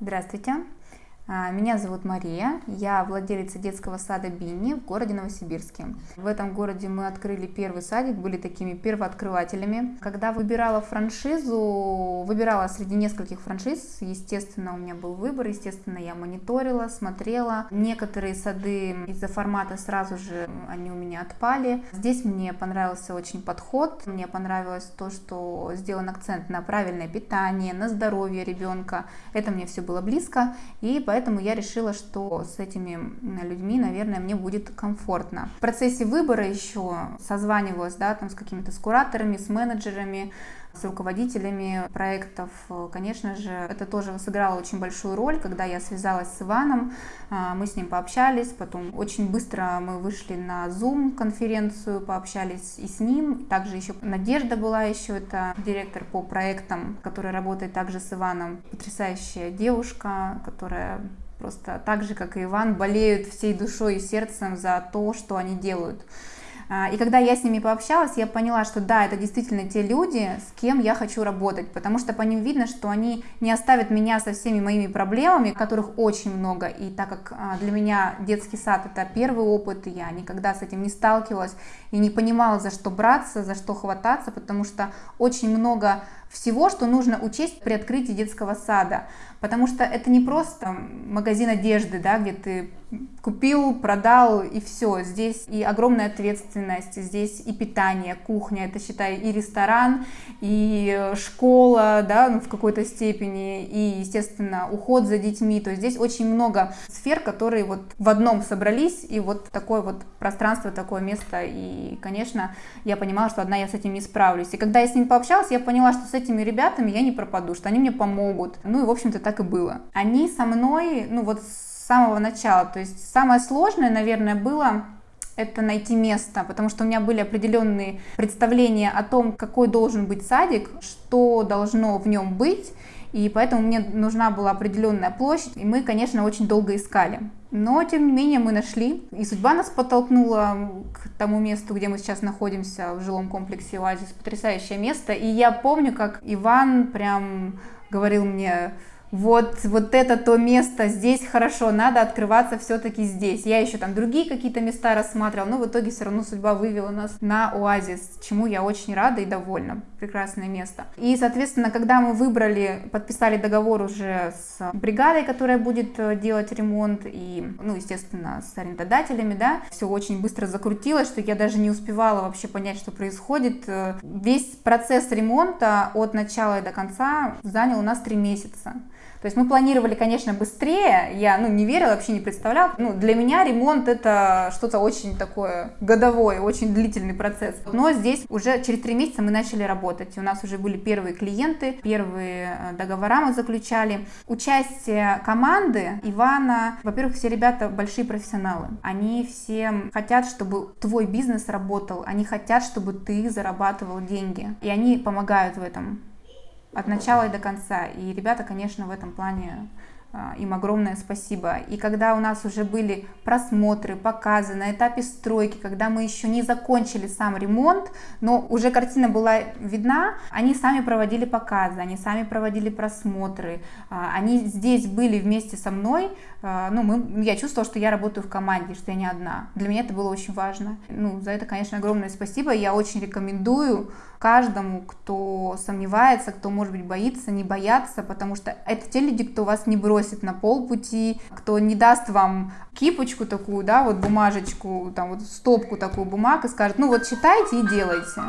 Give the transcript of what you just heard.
Здравствуйте, меня зовут Мария, я владелица детского сада Бинни в городе Новосибирске. В этом городе мы открыли первый садик, были такими первооткрывателями. Когда выбирала франшизу, выбирала среди нескольких франшиз, естественно, у меня был выбор, естественно, я мониторила, смотрела. Некоторые сады из-за формата сразу же они у меня отпали. Здесь мне понравился очень подход, мне понравилось то, что сделан акцент на правильное питание, на здоровье ребенка. Это мне все было близко, и поэтому поэтому я решила, что с этими людьми, наверное, мне будет комфортно. В процессе выбора еще созванивалась, да, там с какими-то с кураторами, с менеджерами, с руководителями проектов. Конечно же, это тоже сыграло очень большую роль, когда я связалась с Иваном, а, мы с ним пообщались, потом очень быстро мы вышли на Zoom конференцию, пообщались и с ним. Также еще Надежда была еще, это директор по проектам, который работает также с Иваном. Потрясающая девушка, которая просто так же, как и Иван, болеют всей душой и сердцем за то, что они делают. А, и когда я с ними пообщалась, я поняла, что да, это действительно те люди, с кем я хочу работать, потому что по ним видно, что они не оставят меня со всеми моими проблемами, которых очень много. И так как а, для меня детский сад это первый опыт, я никогда с этим не сталкивалась и не понимала, за что браться, за что хвататься, потому что очень много всего, что нужно учесть при открытии детского сада. Потому что это не просто магазин одежды, да, где ты купил, продал и все. Здесь и огромная ответственность, здесь и питание, кухня, это считай и ресторан, и школа, да, ну, в какой-то степени, и, естественно, уход за детьми. То есть здесь очень много сфер, которые вот в одном собрались, и вот такое вот пространство, такое место. И, конечно, я понимала, что одна я с этим не справлюсь. И когда я с ними пообщалась, я поняла, что с этими ребятами я не пропаду, что они мне помогут. Ну и, в общем-то, так и было. Они со мной, ну вот с самого начала, то есть самое сложное, наверное, было это найти место, потому что у меня были определенные представления о том, какой должен быть садик, что должно в нем быть, и поэтому мне нужна была определенная площадь, и мы, конечно, очень долго искали. Но, тем не менее, мы нашли, и судьба нас подтолкнула к тому месту, где мы сейчас находимся, в жилом комплексе «Оазис». Потрясающее место, и я помню, как Иван прям говорил мне, вот, вот это то место, здесь хорошо, надо открываться все-таки здесь. Я еще там другие какие-то места рассматривала, но в итоге все равно судьба вывела нас на Оазис, чему я очень рада и довольна. Прекрасное место. И, соответственно, когда мы выбрали, подписали договор уже с бригадой, которая будет э, делать ремонт, и, ну, естественно, с арендодателями, да, все очень быстро закрутилось, что я даже не успевала вообще понять, что происходит. Э, весь процесс ремонта от начала и до конца занял у нас три месяца. То есть мы планировали, конечно, быстрее, я ну, не верила, вообще не представляла. Ну, для меня ремонт это что-то очень такое годовое, очень длительный процесс. Но здесь уже через три месяца мы начали работать. У нас уже были первые клиенты, первые э, договора мы заключали. Участие команды Ивана, во-первых, все ребята большие профессионалы. Они все хотят, чтобы твой бизнес работал, они хотят, чтобы ты зарабатывал деньги. И они помогают в этом от начала и до конца. И ребята, конечно, в этом плане а, им огромное спасибо. И когда у нас уже были просмотры, показы на этапе стройки, когда мы еще не закончили сам ремонт, но уже картина была видна, они сами проводили показы, они сами проводили просмотры, а, они здесь были вместе со мной, а, ну, мы, я чувствовала, что я работаю в команде, что я не одна. Для меня это было очень важно. Ну, за это, конечно, огромное спасибо. Я очень рекомендую каждому, кто сомневается, кто, может быть, боится, не бояться, потому что это те люди, кто вас не бросит на полпути, кто не даст вам кипочку такую, да, вот бумажечку, там вот стопку такую бумаг и скажет, ну вот читайте и делайте.